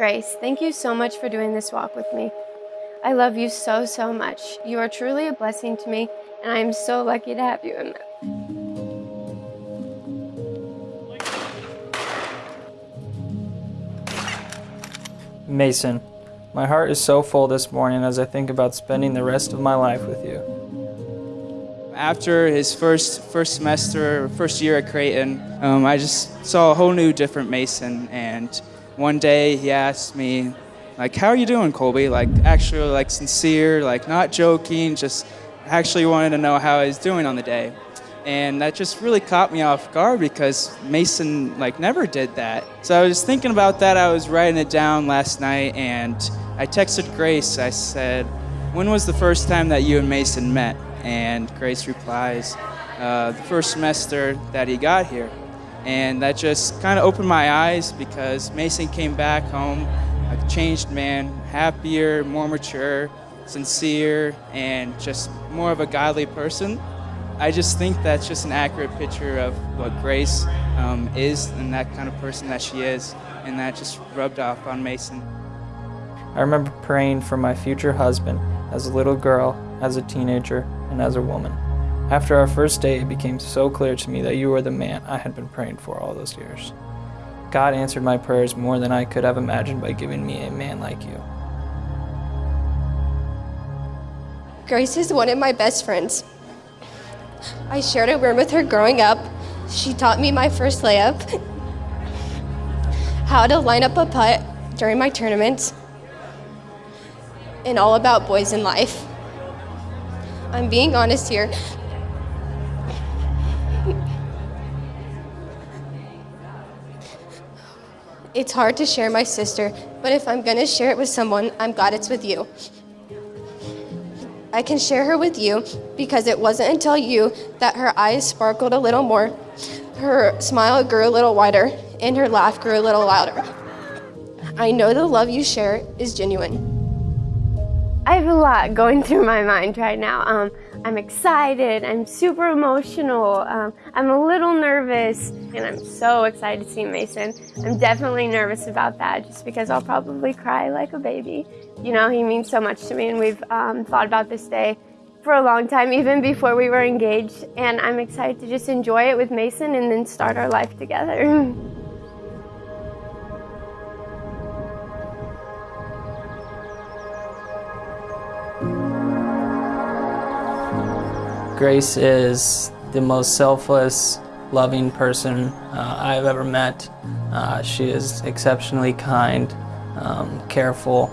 Grace, thank you so much for doing this walk with me. I love you so, so much. You are truly a blessing to me, and I am so lucky to have you in my Mason, my heart is so full this morning as I think about spending the rest of my life with you. After his first first semester, first year at Creighton, um, I just saw a whole new, different Mason. And one day he asked me, like, "How are you doing, Colby?" Like, actually, like sincere, like not joking, just actually wanted to know how I was doing on the day. And that just really caught me off guard because Mason like never did that. So I was thinking about that. I was writing it down last night, and I texted Grace. I said, "When was the first time that you and Mason met?" And Grace replies, uh, "The first semester that he got here." And that just kind of opened my eyes because Mason came back home a changed man, happier, more mature, sincere, and just more of a godly person. I just think that's just an accurate picture of what Grace um, is and that kind of person that she is, and that just rubbed off on Mason. I remember praying for my future husband as a little girl, as a teenager, and as a woman. After our first date, it became so clear to me that you were the man I had been praying for all those years. God answered my prayers more than I could have imagined by giving me a man like you. Grace is one of my best friends. I shared a room with her growing up. She taught me my first layup, how to line up a putt during my tournaments, and all about boys in life. I'm being honest here. It's hard to share my sister, but if I'm gonna share it with someone, I'm glad it's with you. I can share her with you because it wasn't until you that her eyes sparkled a little more, her smile grew a little wider, and her laugh grew a little louder. I know the love you share is genuine. I have a lot going through my mind right now. Um, I'm excited, I'm super emotional, um, I'm a little nervous, and I'm so excited to see Mason. I'm definitely nervous about that just because I'll probably cry like a baby. You know, he means so much to me, and we've um, thought about this day for a long time, even before we were engaged, and I'm excited to just enjoy it with Mason and then start our life together. Grace is the most selfless, loving person uh, I've ever met. Uh, she is exceptionally kind, um, careful,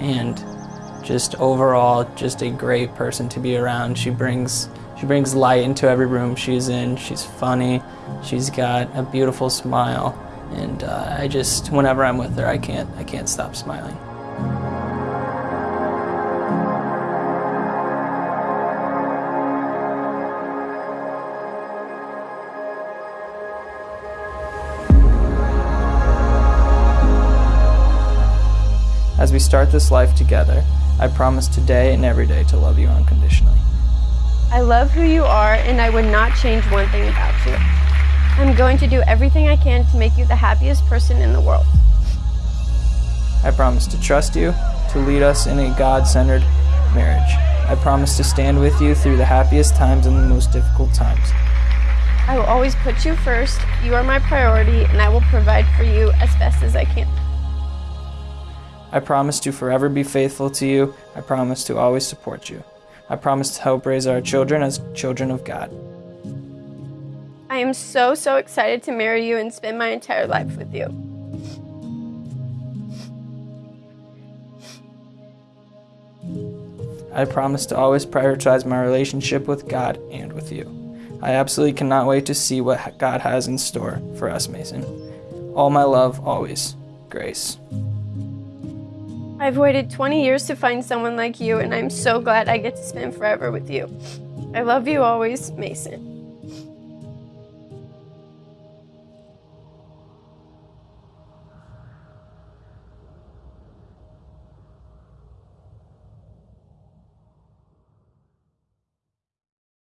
and just overall just a great person to be around. She brings she brings light into every room she's in. She's funny. She's got a beautiful smile, and uh, I just whenever I'm with her, I can't I can't stop smiling. As we start this life together, I promise today and every day to love you unconditionally. I love who you are, and I would not change one thing about you. I'm going to do everything I can to make you the happiest person in the world. I promise to trust you, to lead us in a God centered marriage. I promise to stand with you through the happiest times and the most difficult times. I will always put you first. You are my priority, and I will provide for you as best as I can. I promise to forever be faithful to you. I promise to always support you. I promise to help raise our children as children of God. I am so, so excited to marry you and spend my entire life with you. I promise to always prioritize my relationship with God and with you. I absolutely cannot wait to see what God has in store for us, Mason. All my love, always. Grace. I've waited 20 years to find someone like you, and I'm so glad I get to spend forever with you. I love you always, Mason.